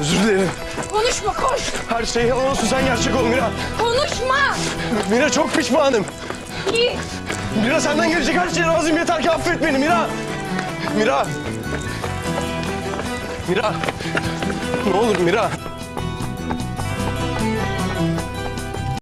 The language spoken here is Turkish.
Özür dilerim. Konuşma koş. Her şey yalan olsun sen gerçek ol Mira. Konuşma. Mira çok pişmanım. Git. Mira senden gelecek her şeye razıyım yeter ki affet beni Mira. Mira. Mira. Ne olur Mira.